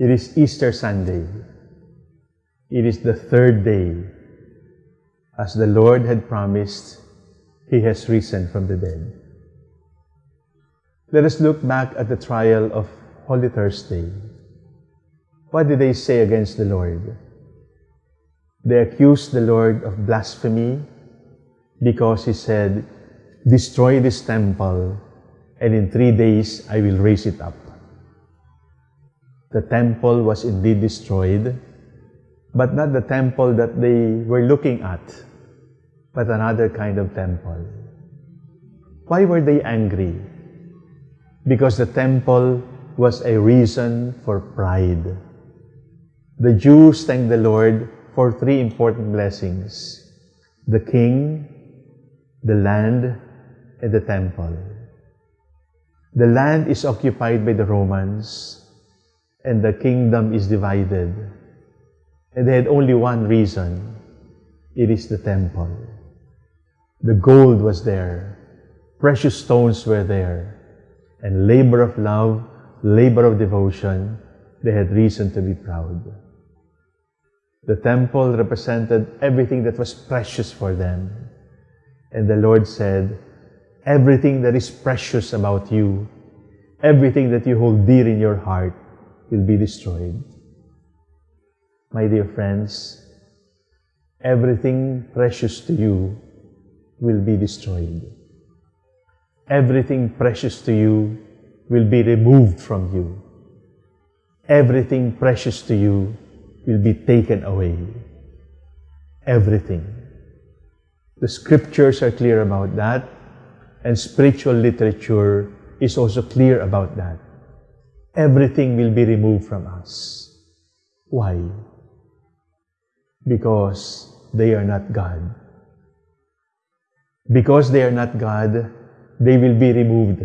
It is Easter Sunday. It is the third day. As the Lord had promised, He has risen from the dead. Let us look back at the trial of Holy Thursday. What did they say against the Lord? They accused the Lord of blasphemy because He said, Destroy this temple, and in three days I will raise it up. The temple was indeed destroyed, but not the temple that they were looking at, but another kind of temple. Why were they angry? Because the temple was a reason for pride. The Jews thanked the Lord for three important blessings the king, the land, and the temple. The land is occupied by the Romans, and the kingdom is divided. And they had only one reason it is the temple. The gold was there, precious stones were there, and labor of love, labor of devotion, they had reason to be proud. The temple represented everything that was precious for them. And the Lord said, everything that is precious about you, everything that you hold dear in your heart, will be destroyed. My dear friends, everything precious to you will be destroyed. Everything precious to you will be removed from you. Everything precious to you will be taken away. Everything. The scriptures are clear about that, and spiritual literature is also clear about that. Everything will be removed from us. Why? Because they are not God. Because they are not God, they will be removed.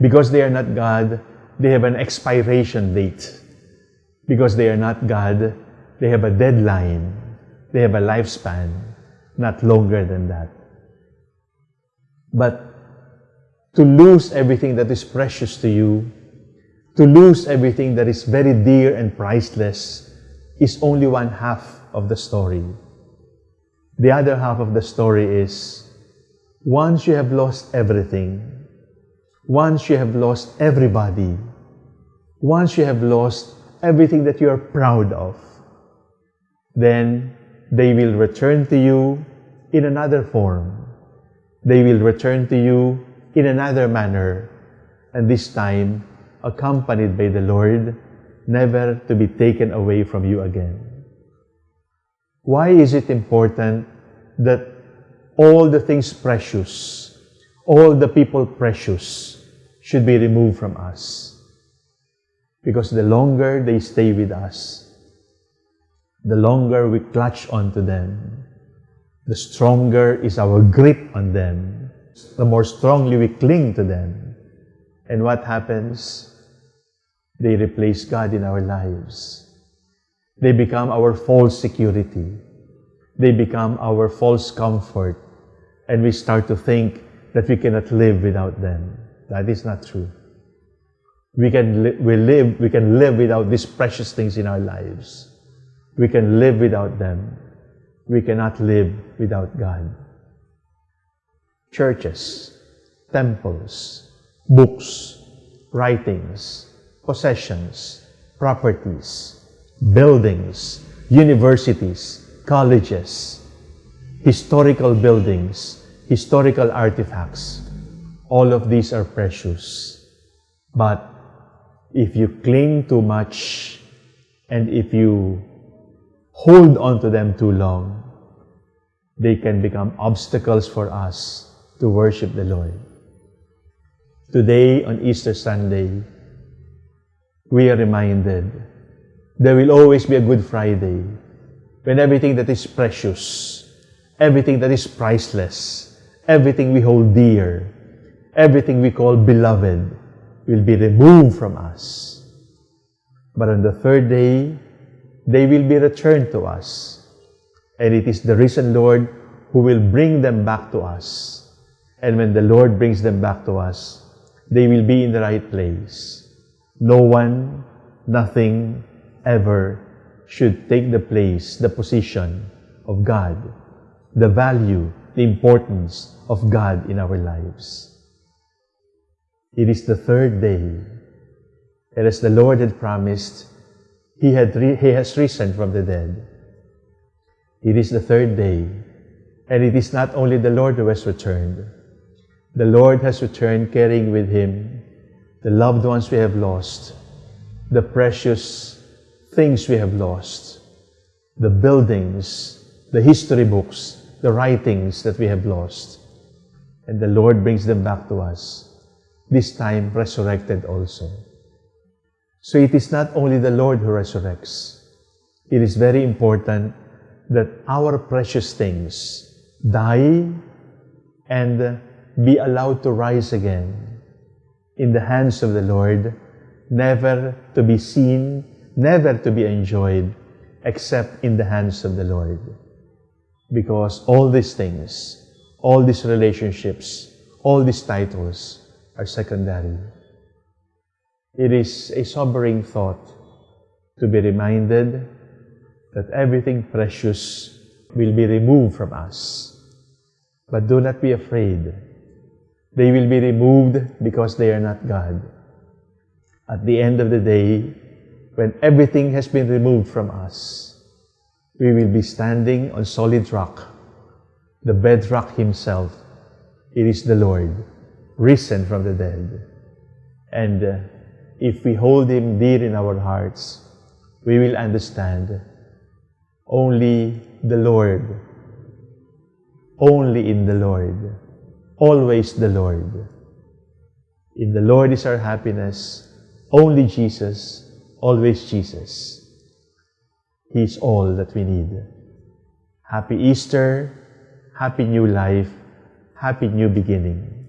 Because they are not God, they have an expiration date. Because they are not God, they have a deadline. They have a lifespan, not longer than that. But to lose everything that is precious to you, to lose everything that is very dear and priceless, is only one half of the story. The other half of the story is once you have lost everything, once you have lost everybody, once you have lost everything that you are proud of, then they will return to you in another form they will return to you in another manner, and this time accompanied by the Lord, never to be taken away from you again. Why is it important that all the things precious, all the people precious, should be removed from us? Because the longer they stay with us, the longer we clutch onto them, the stronger is our grip on them. The more strongly we cling to them. And what happens? They replace God in our lives. They become our false security. They become our false comfort. And we start to think that we cannot live without them. That is not true. We can, li we live, we can live without these precious things in our lives. We can live without them we cannot live without God. Churches, temples, books, writings, possessions, properties, buildings, universities, colleges, historical buildings, historical artifacts, all of these are precious. But if you cling too much and if you hold on to them too long, they can become obstacles for us to worship the Lord. Today, on Easter Sunday, we are reminded there will always be a Good Friday when everything that is precious, everything that is priceless, everything we hold dear, everything we call beloved will be removed from us. But on the third day, they will be returned to us. And it is the risen Lord who will bring them back to us. And when the Lord brings them back to us, they will be in the right place. No one nothing ever should take the place, the position of God, the value, the importance of God in our lives. It is the third day, and as the Lord had promised, He, had he has risen from the dead. It is the third day, and it is not only the Lord who has returned. The Lord has returned carrying with Him the loved ones we have lost, the precious things we have lost, the buildings, the history books, the writings that we have lost. And the Lord brings them back to us, this time resurrected also. So it is not only the Lord who resurrects. It is very important that our precious things die and be allowed to rise again in the hands of the Lord, never to be seen never to be enjoyed except in the hands of the Lord. Because all these things, all these relationships, all these titles are secondary. It is a sobering thought to be reminded that everything precious will be removed from us. But do not be afraid. They will be removed because they are not God. At the end of the day, when everything has been removed from us, we will be standing on solid rock, the bedrock himself. It is the Lord, risen from the dead. And uh, if we hold him dear in our hearts, we will understand only the Lord, only in the Lord, always the Lord. In the Lord is our happiness, only Jesus always Jesus. He's all that we need. Happy Easter, happy new life, happy new beginning.